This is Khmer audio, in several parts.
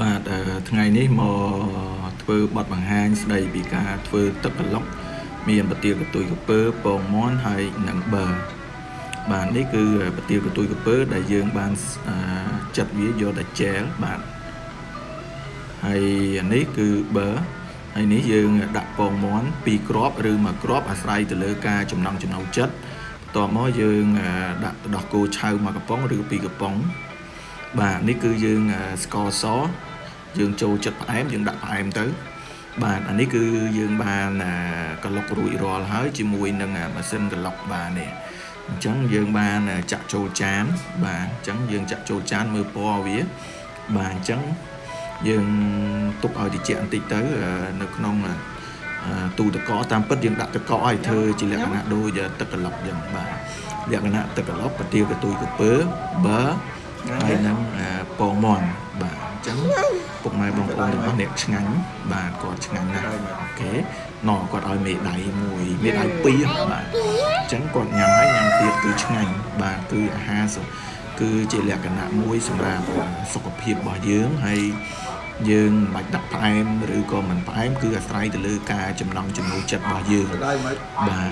បាទអឺថ្ងៃនេះមកធ្វើបទបង្ហាញស្ដីពីការធ្វើទឹកក្លុកមានប្រទាលកតុយកពើពងមន់ហើយនិងបឺបាទនេះគឺប្រទាលកតុយកពើដែលយើងបានចាត់វាយកតែជែលបាទហើយនេះគឺបឺហើយនេះយើងដាក់ពងមន់2គ្រាប់ឬ1គ្រាប់អាស្រ័យទៅលើការចំណង់ចំណូលចិត្តបន្ទាប់មកយើងដាក់ទឹកដោះគោឆៅមួយកំប៉ុងឬ2កំប៉ុង បាទនេះគឺយើងស្ករសយើងចូលចិត្តផ្អែមយើងដាក់ផ្អែមទៅ បាទអានេះគឺយើងបានកឡុករួចរាល់ហើយជាមួយនឹងម៉ាស៊ីនកឡុកបាទនេះអញ្ចឹងយើងបានចាក់ចូលចាន បាទអញ្ចឹងយើងចាក់ចូលចានមើលពណ៌វាបាទអញ្ចឹងយើងទុកឲ្យត្រជាក់បន្តិចទៅនៅក្នុងទូទឹកកកតាមពិតយើងដាក់ទឹកកកឲ្យធ្វើជាលក្ខណៈដូចទឹកក្លុកយ៉ាងបាទលក្ខណៈទឹកក្លុកប្រទាលកទុយកពើបើ ហើយនឹងពងមន់បាទអញ្ចឹងពុកម៉ែបងប្អូនរបស់អ្នកឆ្ងាញ់បាទគាត់ឆ្ងាញ់ណាស់អូខេណោគាត់ឲ្យមេដៃមួយមេដៃពីរបាទអញ្ចឹងគាត់ញ៉ាំហើយញ៉ាំទៀតគឺឆ្ងាញ់បាទគឺអាហារគឺជាលក្ខណៈមួយសម្រាប់សុខភាពរបស់យើងហើយយើងមិនបាច់ដាក់ផ្អែមឬក៏មិនផ្អែមគឺអាស្រ័យទៅលើការចំណង់ចំណូលចិត្តរបស់យើងបាទ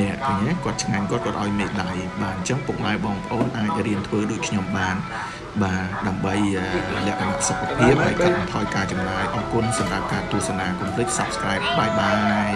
នេះឃើញទេគាត់ឆ្ងាញ់គាត់គាត់ឲ្យមេដៃបាទអញ្ចឹងពុកម៉ែបងប្អូនអាចរៀនធ្វើដូចខ្ញុំបានបាទដើម្បីលក្ខណៈសុខភាពហើយកាត់បន្ថយការចំណាយអរគុណសម្រាប់ការទស្សនាកុំភ្លេច Subscribe បាយបាយ